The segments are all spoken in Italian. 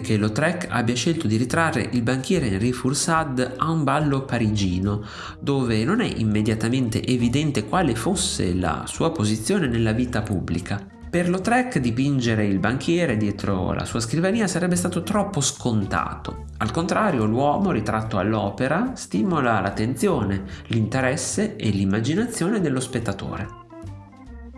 che Lautrec abbia scelto di ritrarre il banchiere Henri Foursad a un ballo parigino, dove non è immediatamente evidente quale fosse la sua posizione nella vita pubblica. Per Lautrec dipingere il banchiere dietro la sua scrivania sarebbe stato troppo scontato. Al contrario, l'uomo ritratto all'opera stimola l'attenzione, l'interesse e l'immaginazione dello spettatore.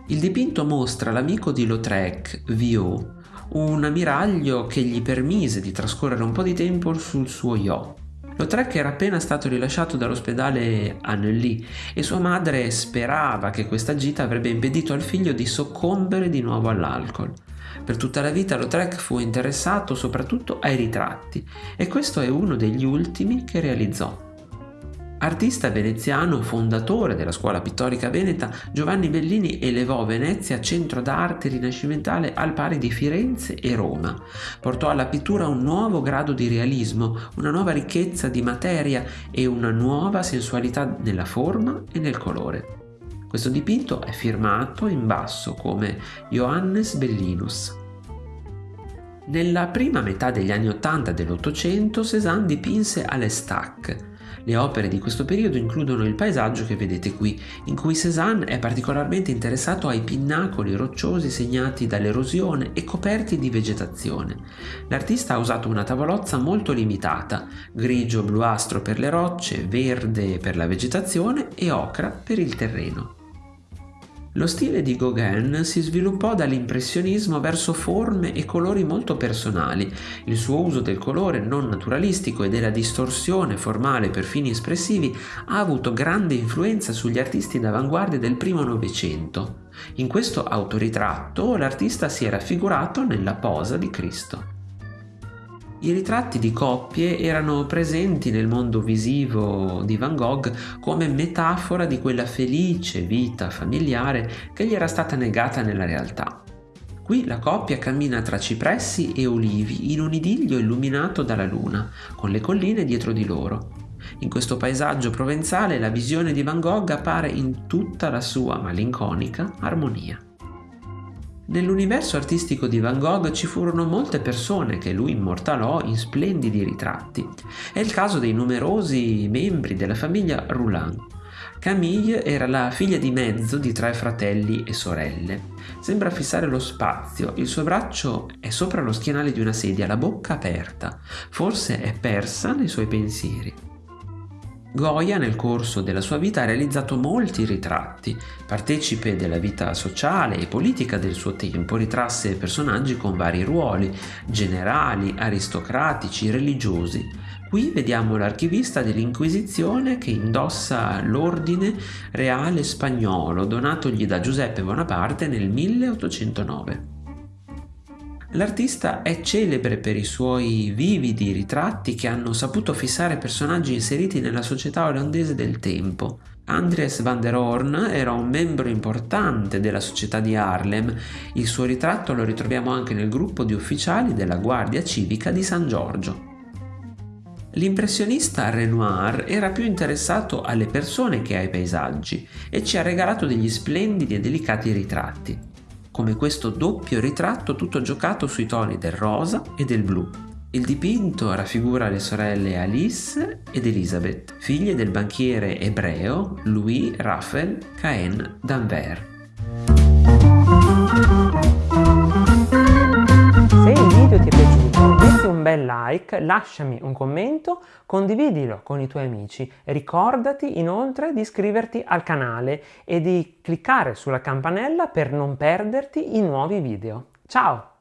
Il dipinto mostra l'amico di Lautrec, Viau, un ammiraglio che gli permise di trascorrere un po' di tempo sul suo yacht. Lautrec era appena stato rilasciato dall'ospedale a e sua madre sperava che questa gita avrebbe impedito al figlio di soccombere di nuovo all'alcol. Per tutta la vita Lautrec fu interessato soprattutto ai ritratti e questo è uno degli ultimi che realizzò. Artista veneziano, fondatore della scuola pittorica veneta, Giovanni Bellini elevò Venezia centro d'arte rinascimentale al pari di Firenze e Roma. Portò alla pittura un nuovo grado di realismo, una nuova ricchezza di materia e una nuova sensualità nella forma e nel colore. Questo dipinto è firmato in basso come Johannes Bellinus. Nella prima metà degli anni Ottanta dell'Ottocento Cézanne dipinse Alestac, le opere di questo periodo includono il paesaggio che vedete qui, in cui Cézanne è particolarmente interessato ai pinnacoli rocciosi segnati dall'erosione e coperti di vegetazione. L'artista ha usato una tavolozza molto limitata, grigio-bluastro per le rocce, verde per la vegetazione e ocra per il terreno. Lo stile di Gauguin si sviluppò dall'impressionismo verso forme e colori molto personali. Il suo uso del colore non naturalistico e della distorsione formale per fini espressivi ha avuto grande influenza sugli artisti d'avanguardia del primo Novecento. In questo autoritratto l'artista si è raffigurato nella posa di Cristo. I ritratti di coppie erano presenti nel mondo visivo di Van Gogh come metafora di quella felice vita familiare che gli era stata negata nella realtà. Qui la coppia cammina tra cipressi e olivi in un idillio illuminato dalla luna, con le colline dietro di loro. In questo paesaggio provenzale la visione di Van Gogh appare in tutta la sua malinconica armonia. Nell'universo artistico di Van Gogh ci furono molte persone che lui immortalò in splendidi ritratti. È il caso dei numerosi membri della famiglia Roulin. Camille era la figlia di mezzo di tre fratelli e sorelle. Sembra fissare lo spazio, il suo braccio è sopra lo schienale di una sedia, la bocca aperta, forse è persa nei suoi pensieri. Goya nel corso della sua vita ha realizzato molti ritratti. Partecipe della vita sociale e politica del suo tempo, ritrasse personaggi con vari ruoli, generali, aristocratici, religiosi. Qui vediamo l'archivista dell'Inquisizione che indossa l'ordine reale spagnolo donatogli da Giuseppe Bonaparte nel 1809. L'artista è celebre per i suoi vividi ritratti che hanno saputo fissare personaggi inseriti nella società olandese del tempo. Andries van der Horn era un membro importante della società di Harlem, il suo ritratto lo ritroviamo anche nel gruppo di ufficiali della Guardia Civica di San Giorgio. L'impressionista Renoir era più interessato alle persone che ai paesaggi e ci ha regalato degli splendidi e delicati ritratti come questo doppio ritratto tutto giocato sui toni del rosa e del blu. Il dipinto raffigura le sorelle Alice ed Elizabeth, figlie del banchiere ebreo Louis Raphael Cahen d'Anvers. Like, lasciami un commento, condividilo con i tuoi amici. Ricordati inoltre di iscriverti al canale e di cliccare sulla campanella per non perderti i nuovi video. Ciao!